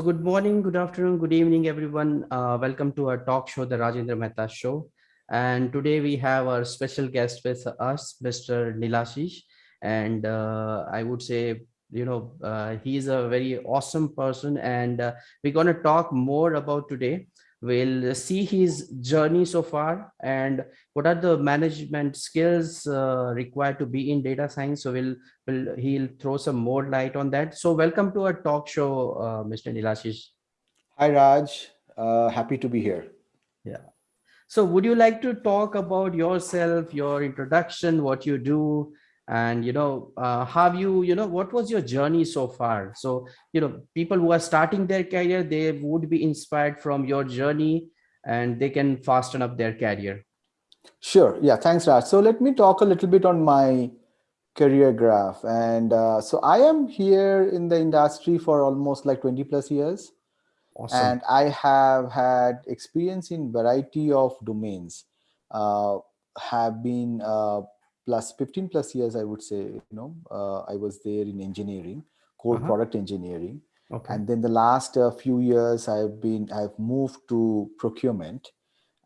So good morning, good afternoon, good evening, everyone. Uh, welcome to our talk show, the Rajendra Mehta Show. And today we have our special guest with us, Mr. Nilashish. And uh, I would say, you know, uh, he's a very awesome person. And uh, we're going to talk more about today we'll see his journey so far and what are the management skills uh, required to be in data science. So we'll, we'll he'll throw some more light on that. So welcome to our talk show uh, mr nilashish. Hi raj. Uh, happy to be here. Yeah. So would you like to talk about yourself your introduction what you do and you know uh, have you you know what was your journey so far? So you know people who are starting their career they would be inspired from your journey and they can fasten up their career. Sure. Yeah thanks raj. So let me talk a little bit on my career graph. And uh, so i am here in the industry for almost like 20 plus years. Awesome. and i have had experience in variety of domains. Uh, have been uh, plus 15 plus years, I would say, you know, uh, I was there in engineering, core uh -huh. product engineering. Okay. And then the last uh, few years I've been, I've moved to procurement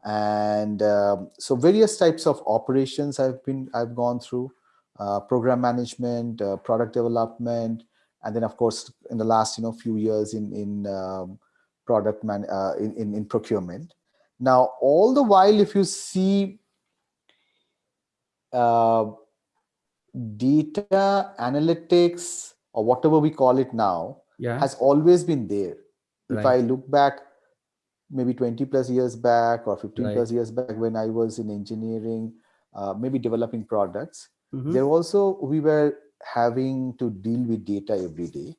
and um, so various types of operations I've been, I've gone through, uh, program management, uh, product development, and then of course in the last, you know, few years in, in um, product man, uh, in, in, in procurement. Now, all the while, if you see uh, data analytics or whatever we call it now yeah. has always been there. Right. If I look back maybe 20 plus years back or 15 right. plus years back when I was in engineering, uh, maybe developing products, mm -hmm. there also we were having to deal with data every day.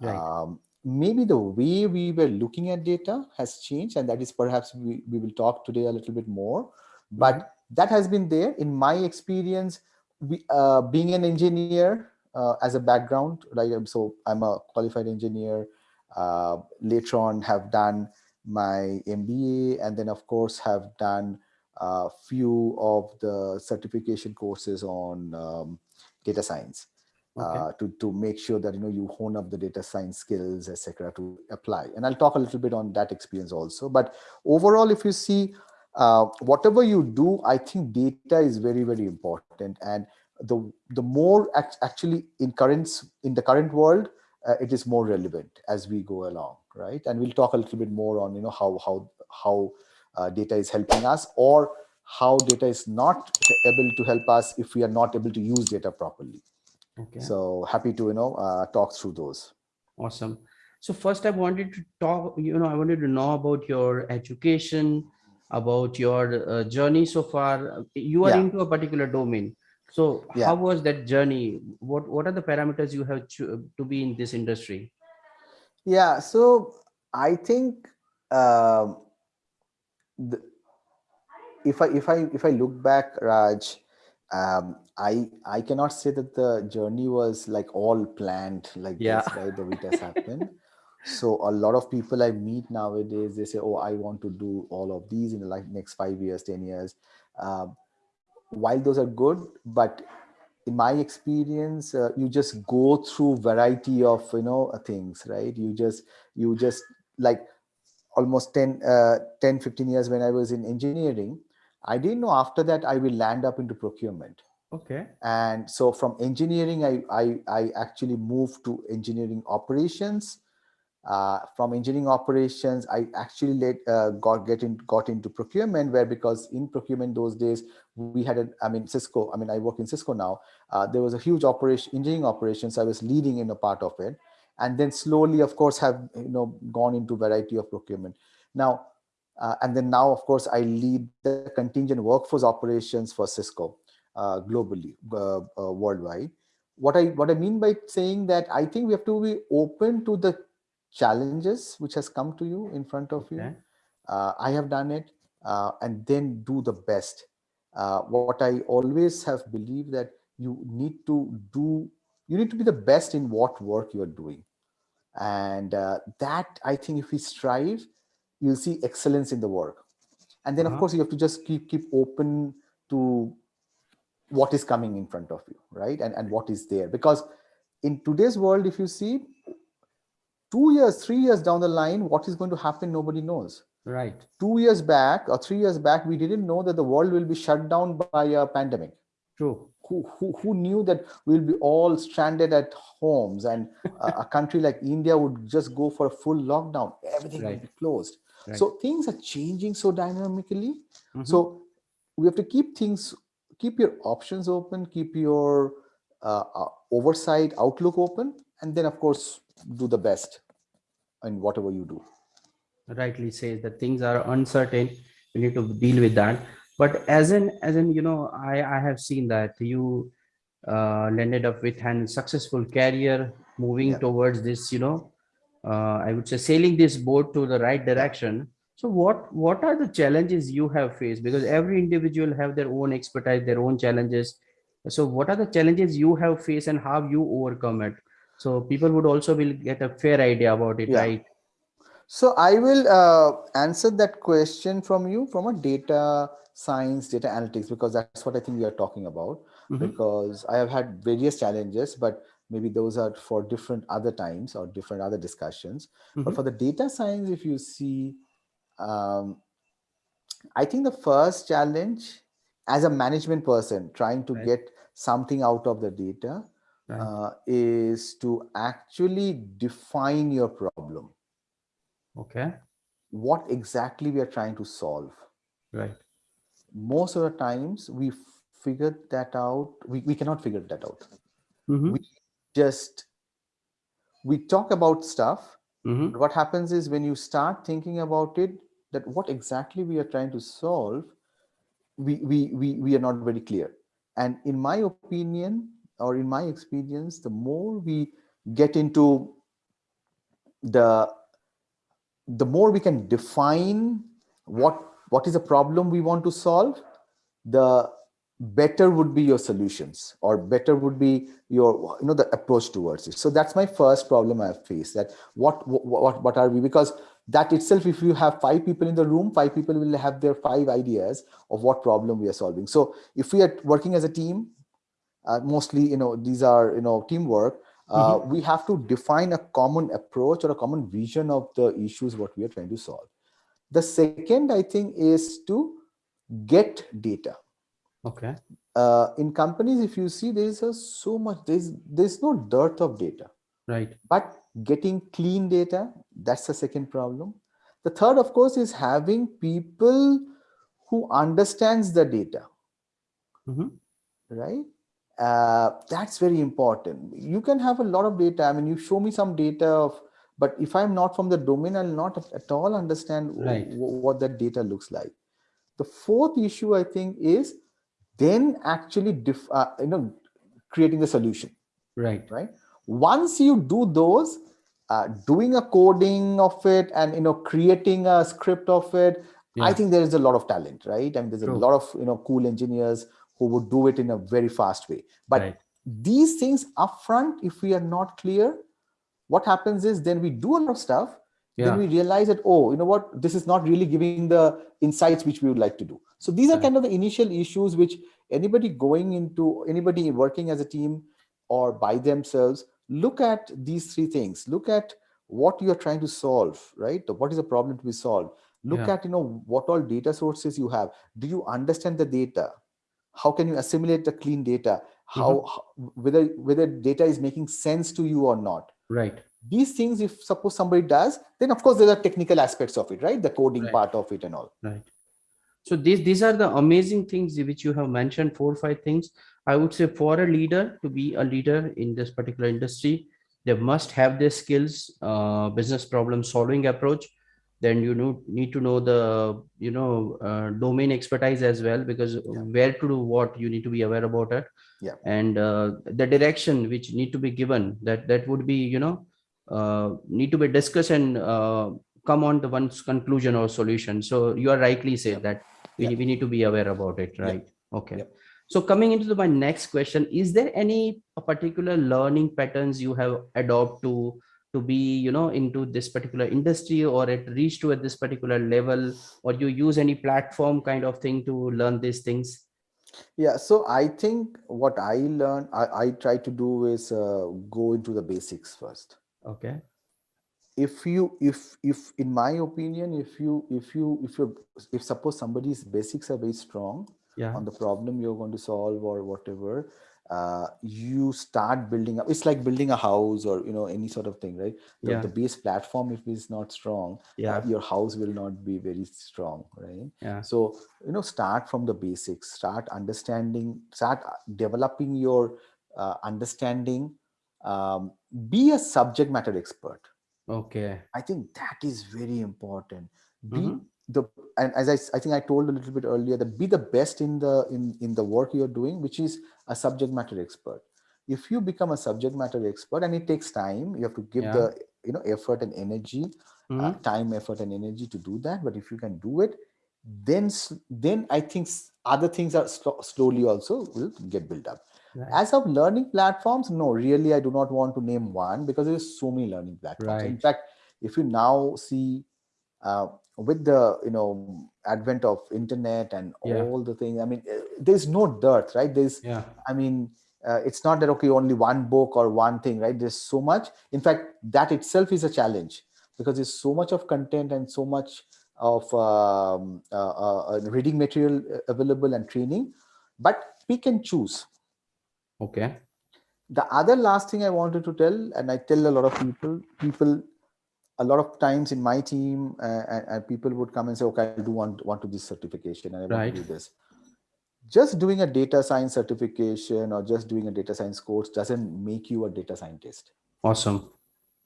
Right. Um, maybe the way we were looking at data has changed and that is perhaps we, we will talk today a little bit more. But mm -hmm that has been there. In my experience we, uh, being an engineer uh, as a background like so i'm a qualified engineer uh, later on have done my mba and then of course have done a few of the certification courses on um, data science okay. Uh, to to make sure that you know you hone up the data science skills etc to apply. And i'll talk a little bit on that experience also. But overall if you see uh, whatever you do, I think data is very, very important. And the the more act actually in currents in the current world, uh, it is more relevant as we go along, right? And we'll talk a little bit more on you know how how how uh, data is helping us or how data is not able to help us if we are not able to use data properly. Okay. So happy to you know uh, talk through those. Awesome. So first, I wanted to talk. You know, I wanted to know about your education about your uh, journey so far you are yeah. into a particular domain so yeah. how was that journey what what are the parameters you have to, to be in this industry yeah so i think uh, the, if i if i if i look back raj um, i i cannot say that the journey was like all planned like yeah. this right the it has happened so a lot of people I meet nowadays, they say, oh, I want to do all of these in the like next five years, 10 years. Um, while those are good, but in my experience, uh, you just go through variety of, you know, uh, things, right? You just, you just like almost 10, uh, 10, 15 years when I was in engineering, I didn't know after that I will land up into procurement. Okay. And so from engineering, I, I, I actually moved to engineering operations uh, from engineering operations, I actually let, uh, got get in, got into procurement where because in procurement those days we had a, I mean Cisco, I mean I work in Cisco now. Uh, there was a huge operation engineering operations. I was leading in a part of it, and then slowly, of course, have you know gone into variety of procurement. Now, uh, and then now, of course, I lead the contingent workforce operations for Cisco uh, globally, worldwide. What I what I mean by saying that I think we have to be open to the challenges which has come to you in front of okay. you. Uh, I have done it uh, and then do the best. Uh, what I always have believed that you need to do, you need to be the best in what work you are doing. And uh, that I think if we strive, you'll see excellence in the work. And then -huh. of uh-huh. course you have to just keep, keep open to what is coming in front of you, right? And, and what is there. Because in today's world, if you see, two years, three years down the line, what is going to happen, nobody knows. Right. Two years back or three years back, we didn't know that the world will be shut down by a pandemic. True. Who, who, who knew that we'll be all stranded at homes and a, a country like India would just go for a full lockdown. Everything right. will be closed. Right. So things are changing so dynamically. Mm -hmm. So we have to keep things, keep your options open, keep your uh, uh, oversight outlook open, and then of course, do the best in whatever you do. Rightly says that things are uncertain. We need to deal with that. But as in, as in, you know, I, I have seen that you uh, landed up with an successful career moving yeah. towards this, you know, uh, I would say sailing this boat to the right direction. So what, what are the challenges you have faced? Because every individual have their own expertise, their own challenges. So what are the challenges you have faced and how you overcome it? So people would also will get a fair idea about it, yeah. right? So I will uh, answer that question from you from a data science, data analytics, because that's what I think we are talking about. Mm -hmm. Because I have had various challenges, but maybe those are for different other times or different other discussions. Mm -hmm. But mm-hmm. for the data science, if you see, um, I think the first challenge as a management person trying to right. get something out of the data right. uh, is to actually define your problem. Okay. What exactly we are trying to solve. Right. Most of the times we figured that out. We, we cannot figure that out. Mm -hmm. We just, we talk about stuff. Mm -hmm. What happens is when you start thinking about it, that what exactly we are trying to solve, we, we, we, we are not very clear. And in my opinion, or in my experience, the more we get into the, the more we can define what, what is a problem we want to solve, the better would be your solutions or better would be your you know the approach towards it. So that's my first problem i have faced that what what what are we because that itself if you have five people in the room five people will have their five ideas of what problem we are solving. So if we are working as a team uh, mostly you know these are you know teamwork uh, mm -hmm. we have to define a common approach or a common vision of the issues what we are trying to solve the second i think is to get data okay uh, in companies if you see there is a so much there's there's no dearth of data right but getting clean data, that's the second problem. The third, of course, is having people who understands the data, mm -hmm. right? Uh, that's very important. You can have a lot of data. I mean, you show me some data of, but if I'm not from the domain, I'll not at all understand right. what that data looks like. The fourth issue, I think, is then actually, uh, you know, creating the solution. Right. Right. Once you do those, uh, doing a coding of it and you know creating a script of it yeah. i think there is a lot of talent right I and mean, there's True. a lot of you know cool engineers who would do it in a very fast way. But right. these things upfront if we are not clear what happens is then we do a lot of stuff yeah. then we realize that oh you know what? This is not really giving the insights which we would like to do. So these are kind of the initial issues which anybody going into anybody working as a team or by themselves look at these three things. Look at what you're trying to solve right? What is the problem to be solved? Look yeah. at you know what all data sources you have. Do you understand the data how can you assimilate the clean data? How, mm -hmm. how whether whether data is making sense to you or not. Right. These things if suppose somebody does then of course there are technical aspects of it right? The coding right. part of it and all. Right. So these these are the amazing things which you have mentioned four or five things. I would say for a leader to be a leader in this particular industry, they must have their skills, uh, business problem solving approach. Then you know, need to know the, you know, uh, domain expertise as well, because yeah. where to do what you need to be aware about it. Yeah. And uh, the direction which need to be given that, that would be, you know, uh, need to be discussed and uh, come on to one's conclusion or solution. So you are rightly said yeah. that we, yeah. we need to be aware about it, right? Okay. So coming into the, my next question, is there any particular learning patterns you have adopted to to be you know into this particular industry or it reached to at this particular level or you use any platform kind of thing to learn these things? Yeah so i think what i learn i, I try to do is uh, go into the basics first. Okay. If you if if in my opinion if you if you if you if suppose somebody's basics are very strong yeah. on the problem you're going to solve or whatever uh, you start building up it's like building a house or you know any sort of thing right? The, yeah. the base platform if it's not strong yeah. uh, your house will not be very strong right? Yeah. So you know start from the basics start understanding start uh, developing your uh, understanding um, be a subject matter expert. Okay. I think that is very important. Be mm -hmm. The and as I, I think i told a little bit earlier that be the best in the in in the work you're doing which is a subject matter expert if you become a subject matter expert and it takes time you have to give yeah. the you know effort and energy mm -hmm. uh, mm-hmm. time effort and energy to do that but if you can do it then then i think other things are slowly also will get built up right. as of learning platforms no really i do not want to name one because there's so many learning platforms right. in fact if you now see uh, with the you know advent of internet and yeah. all the things i mean uh, there's no dearth right? There's yeah. I mean uh, it's not that okay only one book or one thing right? There's so much. In fact that itself is a challenge because there's so much of content and so much of um, uh, uh, uh reading material available and training. But pick and choose. Okay. The other last thing i wanted to tell and i tell a lot of people people a lot of times in my team uh, and, and, people would come and say, okay, I do want, want to do this certification and I want to do this. Just doing a data science certification or just doing a data science course doesn't make you a data scientist. Awesome.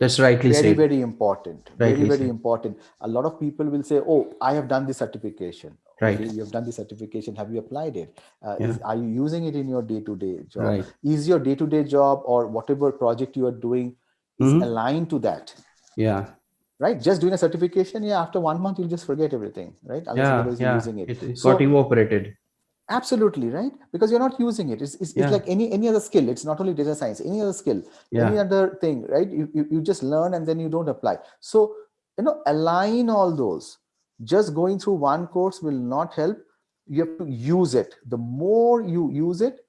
That's rightly very, said. Very, important. Rightly very, very said. important. A lot of people will say, oh, I have done this certification. Right. Okay, you have done the certification. Have you applied it? Uh, yeah. is, are you using it in your day-to-day -day job? Right. Is your day-to-day -day job or whatever project you are doing mm -hmm. aligned to that? Yeah right? Just doing a certification yeah after one month you'll just forget everything right? Unless yeah, yeah. using it, it, it so, got evaporated absolutely right? Because you're not using it. It's, it's, yeah. it's, like any any other skill. It's not only data science any other skill yeah. any other thing right? You, you you just learn and then you don't apply. So you know align all those. Just going through one course will not help. You have to use it. The more you use it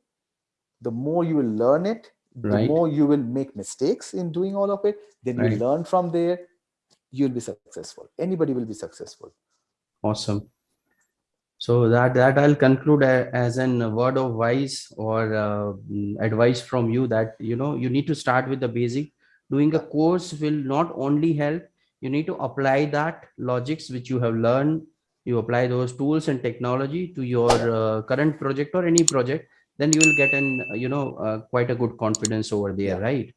the more you will learn it. The right. more you will make mistakes in doing all of it. Then right. you learn from there you'll be successful. Anybody will be successful. Awesome. So that that i'll conclude as an word of advice or uh, advice from you that you know you need to start with the basic. Doing a course will not only help. You need to apply that logics which you have learned. You apply those tools and technology to your uh, current project or any project then you will get an you know uh, quite a good confidence over there yeah. right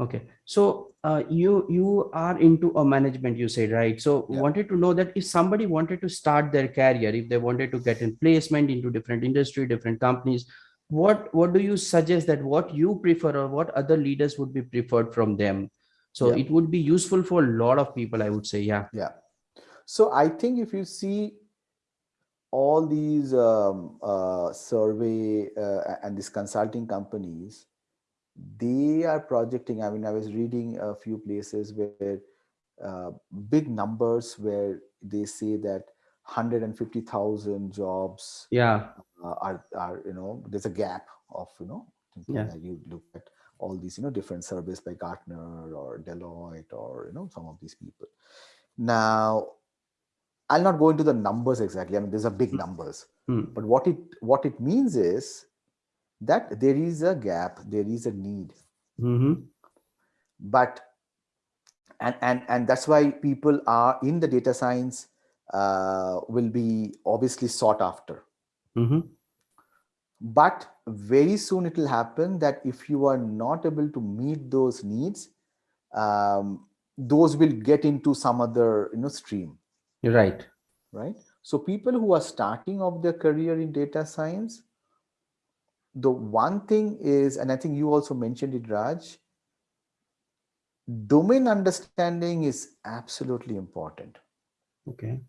okay. So uh, you you are into a management you said right? So yeah. wanted to know that if somebody wanted to start their career if they wanted to get in placement into different industry different companies what what do you suggest that what you prefer or what other leaders would be preferred from them? So yeah. it would be useful for a lot of people i would say yeah. Yeah. So i think if you see all these um, uh, survey uh, and these consulting companies they are projecting i mean i was reading a few places where uh, big numbers where they say that 150,000 jobs yeah uh, are are you know there's a gap of you know yeah. you look at all these you know different surveys by Gartner or Deloitte or you know some of these people now I'll not go into the numbers exactly I mean these are big hmm. numbers hmm. but what it what it means is that there is a gap, there is a need. Mm -hmm. But and and and that's why people are in the data science uh, will be obviously sought after. Mm -hmm. But very soon it will happen that if you are not able to meet those needs, um, those will get into some other you know stream. Right. Right. So people who are starting off their career in data science the one thing is, and I think you also mentioned it, Raj, domain understanding is absolutely important. Okay.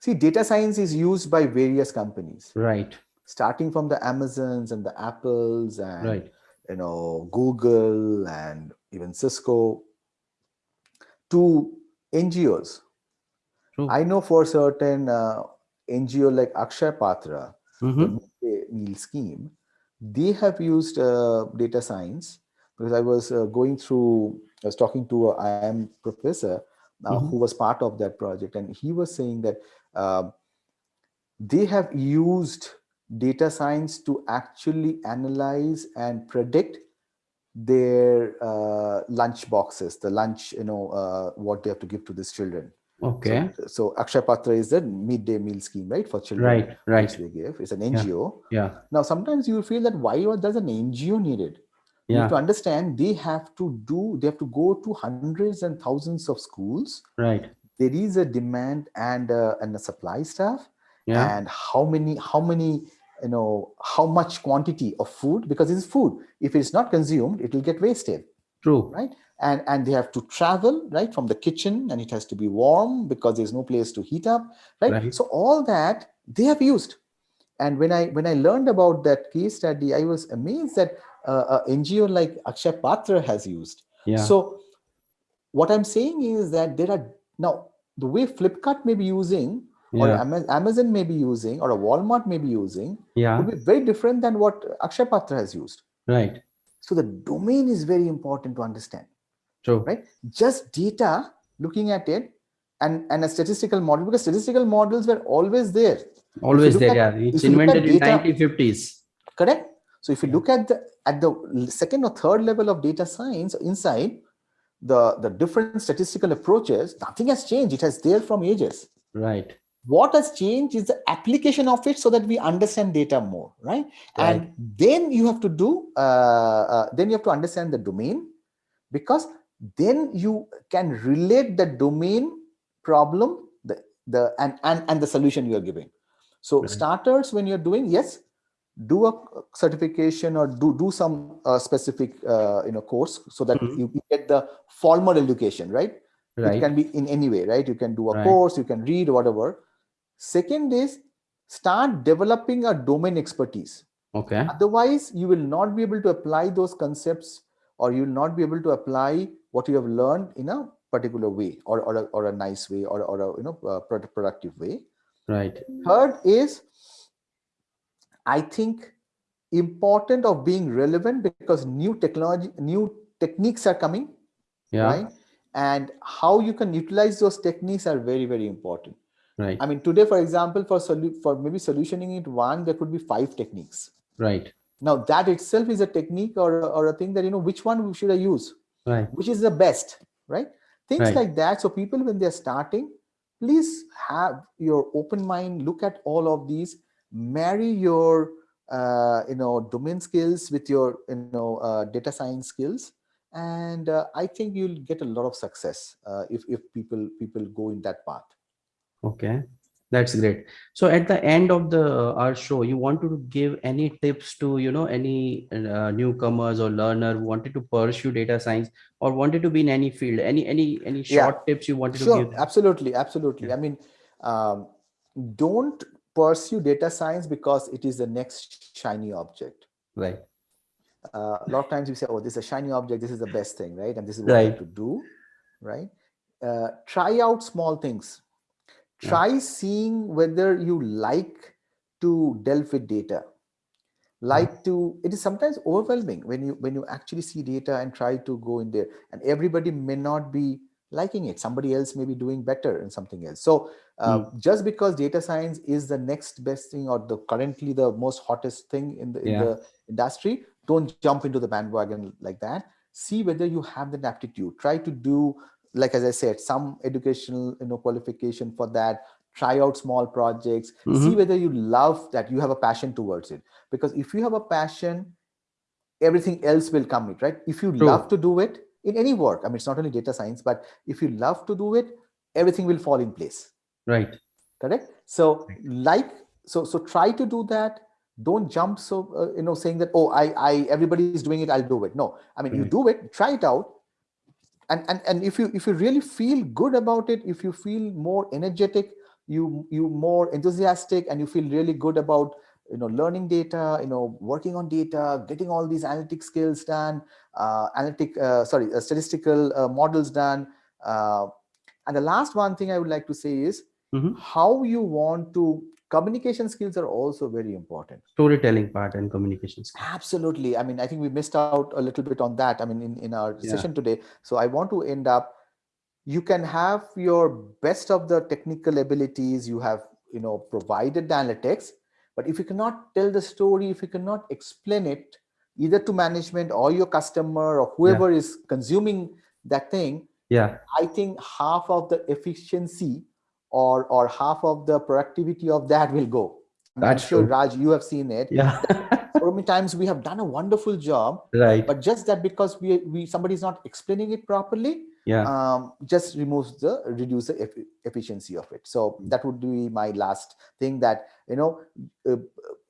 See, data science is used by various companies. Right. Starting from the Amazons and the Apples and right. you know Google and even Cisco to NGOs. True. I know for certain uh, NGO like Akshay Patra, mm -hmm meal scheme, they have used uh, data science because I was uh, going through I was talking to a IIM professor uh, mm -hmm. who was part of that project, and he was saying that uh, they have used data science to actually analyze and predict their uh, lunch boxes, the lunch, you know, uh, what they have to give to these children. Okay. So, so Akshaya Patra is the midday meal scheme, right, for children. Right, right. They give. It's an NGO. Yeah. yeah. Now, sometimes you feel that why does an NGO needed? Yeah. You have to understand they have to do, they have to go to hundreds and thousands of schools. Right. There is a demand and uh, and a supply staff. Yeah. And how many, how many, you know, how much quantity of food, because it's food. If it's not consumed, it will get wasted. True. Right? And and they have to travel right from the kitchen and it has to be warm because there's no place to heat up right, right. so all that they have used. And when i when i learned about that case study i was amazed that uh, an ngo like Akshay patra has used. Yeah. So what i'm saying is that there are now the way flipkart may be using yeah. or amazon may be using or a walmart may be using yeah. would be very different than what Akshay patra has used. Right so the domain is very important to understand True. Right? Just data, looking at it, and, and a statistical model, because statistical models were always there. Always there, at, yeah. It's invented in data, 1950s. Correct? So if you look at the at the second or third level of data science inside the, the different statistical approaches, nothing has changed. It has there from ages. Right. What has changed is the application of it so that we understand data more, right? right. And then you have to do, uh, uh, then you have to understand the domain because then you can relate the domain problem the the and and, and the solution you are giving so right. starters when you're doing yes do a certification or do do some uh, specific uh, you know course so that mm -hmm. you get the formal education right right it can be in any way right you can do a right. course you can read whatever second is start developing a domain expertise. Okay. Otherwise you will not be able to apply those concepts or you will not be able to apply what you have learned in a particular way or, or, a, or a nice way or, or a you know uh, productive way. Right. Third is i think important of being relevant because new technology new techniques are coming yeah. right? And how you can utilize those techniques are very very important right i mean today for example for for maybe solutioning it one there could be five techniques right now that itself is a technique or, or a thing that, you know, which one should I use? Right. Which is the best, right? Things right. like that. So people, when they're starting, please have your open mind, look at all of these, marry your, uh, you know, domain skills with your, you know, uh, data science skills. And uh, I think you'll get a lot of success uh, if, if people, people go in that path. Okay. That's great. So at the end of the uh, our show, you want to give any tips to you know any uh, newcomers or learner who wanted to pursue data science or wanted to be in any field? Any any any short yeah. tips you wanted sure, to give? Absolutely, absolutely. Yeah. I mean, um, don't pursue data science because it is the next shiny object. Right. Uh, a lot of times we say, "Oh, this is a shiny object. This is the best thing, right?" And this is what right. I have to do, right? Uh, try out small things try yeah. seeing whether you like to delve with data like to it is sometimes overwhelming when you when you actually see data and try to go in there and everybody may not be liking it somebody else may be doing better in something else so uh, mm. just because data science is the next best thing or the currently the most hottest thing in the, yeah. in the industry don't jump into the bandwagon like that see whether you have that aptitude try to do like as I said, some educational you know qualification for that. Try out small projects. Mm -hmm. See whether you love that. You have a passion towards it. Because if you have a passion, everything else will come it right. If you True. love to do it in any work, I mean it's not only data science, but if you love to do it, everything will fall in place. Right. Correct. So like so so try to do that don't jump so uh, you know saying that oh i i everybody is doing it i'll do it no i mean right. you do it try it out and and and if you if you really feel good about it if you feel more energetic you you more enthusiastic and you feel really good about you know learning data you know working on data getting all these analytic skills done uh, analytic uh, sorry uh, statistical uh, models done uh, and the last one thing i would like to say is mm -hmm. how you want to communication skills are also very important storytelling part and communication skills. absolutely i mean i think we missed out a little bit on that i mean in, in our yeah. session today so i want to end up you can have your best of the technical abilities you have you know provided the analytics but if you cannot tell the story if you cannot explain it either to management or your customer or whoever yeah. is consuming that thing yeah i think half of the efficiency or or half of the productivity of that will go. That's I'm sure true. raj you have seen it. Yeah. So many times we have done a wonderful job right. but just that because we we somebody's not explaining it properly yeah. um, just removes the reduce the efficiency of it. So that would be my last thing that you know uh,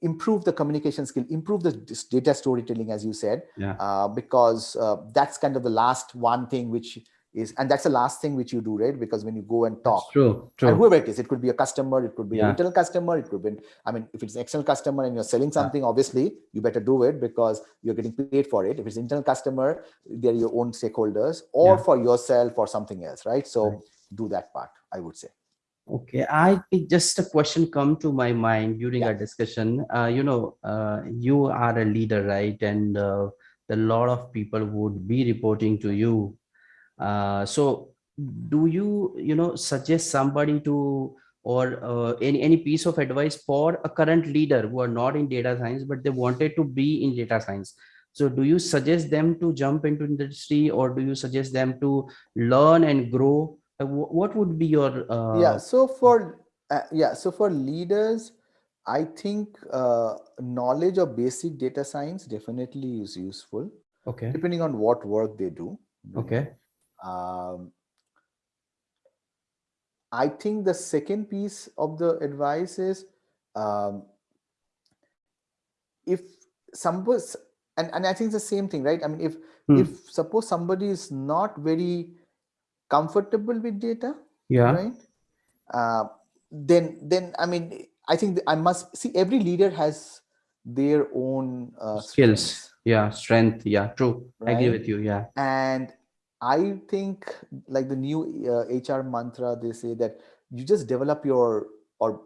improve the communication skill improve the data storytelling as you said. Yeah. uh, because uh, that's kind of the last one thing which is and that's the last thing which you do right? Because when you go and talk that's true true and whoever it is it could be a customer it could be yeah. an internal customer it could be i mean if it's an external customer and you're selling something yeah. obviously you better do it because you're getting paid for it. If it's internal customer they're your own stakeholders or yeah. for yourself or something else right? So right. do that part i would say. Okay i just a question come to my mind during our discussion. Uh, you know uh, you are a leader right? And uh, a lot of people would be reporting to you so do you you know suggest somebody to or uh, any any piece of advice for a current leader who are not in data science but they wanted to be in data science? So do you suggest them to jump into industry or do you suggest them to learn and grow? Uh, what would be your uh... yeah so for uh, yeah so for leaders i think uh, knowledge of basic data science definitely is useful okay. depending on what work they do. Okay um, I think the second piece of the advice is um, if somebody and, and I think the same thing, right? I mean, if hmm. if suppose somebody is not very comfortable with data, yeah, right, uh, then then I mean, I think I must see every leader has their own uh, skills, strengths. yeah, strength, yeah, true. Right? I agree with you, yeah. And I think like the new uh, HR mantra, they say that you just develop your or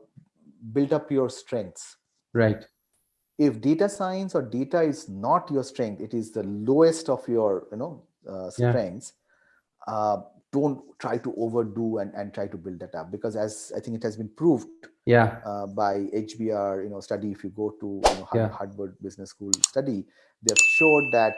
build up your strengths. Right. If data science or data is not your strength, it is the lowest of your you know uh, strengths. Yeah. Uh, don't try to overdo and, and try to build that up because as I think it has been proved yeah uh, by HBR you know study if you go to you know, Harvard, yeah. Business School study they've showed that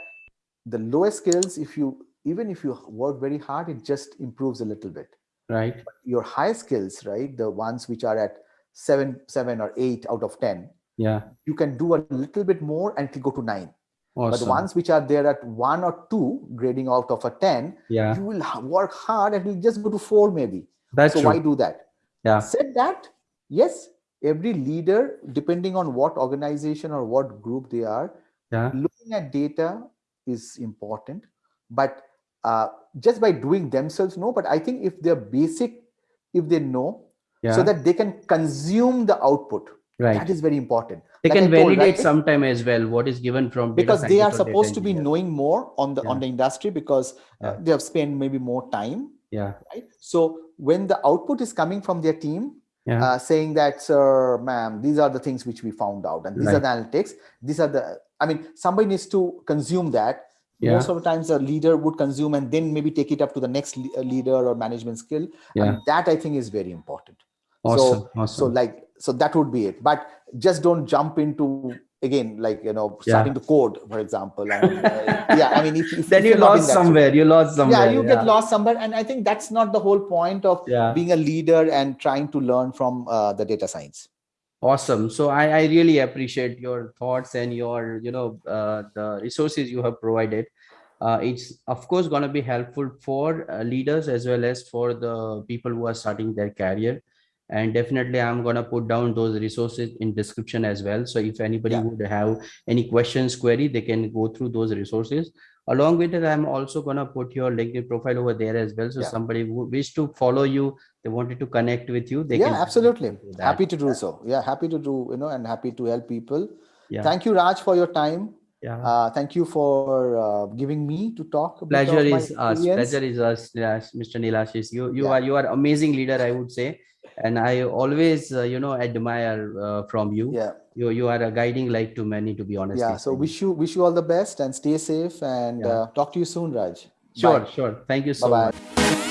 the lowest skills if you even if you work very hard, it just improves a little bit. Right. But your high skills, right? The ones which are at seven, seven or eight out of 10. Yeah. You can do a little bit more and go to nine. Awesome. But the ones which are there at one or two grading out of a 10, yeah. you will work hard and will just go to four maybe. That's so true. why do that? Yeah. Said that, yes, every leader, depending on what organization or what group they are, yeah. looking at data is important. But uh, just by doing themselves no but i think if they're basic if they know yeah. so that they can consume the output right that is very important they like can validate right? sometime as well what is given from because they are supposed to be knowing more on the yeah. on the industry because uh, they have spent maybe more time yeah right so when the output is coming from their team yeah. uh, saying that sir ma'am these are the things which we found out and these right. are the analytics these are the i mean somebody needs to consume that yeah. most of the times a leader would consume and then maybe take it up to the next uh, leader or management skill yeah. and that i think is very important awesome. so awesome. so like so that would be it but just don't jump into again like you know starting yeah. to code for example and, uh, yeah i mean if, if then you lost somewhere you lost somewhere yeah you yeah. get lost somewhere and i think that's not the whole point of yeah. being a leader and trying to learn from uh, the data science awesome. So I, I really appreciate your thoughts and your you know uh, the resources you have provided. Uh, it's of course going to be helpful for uh, leaders as well as for the people who are starting their career and definitely i'm going to put down those resources in description as well. So if anybody yeah. would have any questions query they can go through those resources. Along with it i'm also going to put your linkedin profile over there as well. So yeah. somebody who wish to follow you they wanted to connect with you they yeah can absolutely. happy to do so. Yeah happy to do you know and happy to help people. Yeah. Thank you raj for your time. Yeah. Uh, thank you for uh, giving me to talk pleasure is us. pleasure is us mr nilashish. You you yeah. are you are amazing leader i would say and I always, uh, you know, admire uh, from you. Yeah. You you are a guiding light to many, to be honest. Yeah. So wish you wish you all the best and stay safe and yeah. uh, talk to you soon, Raj. Sure, Bye. sure. Thank you so Bye -bye. much.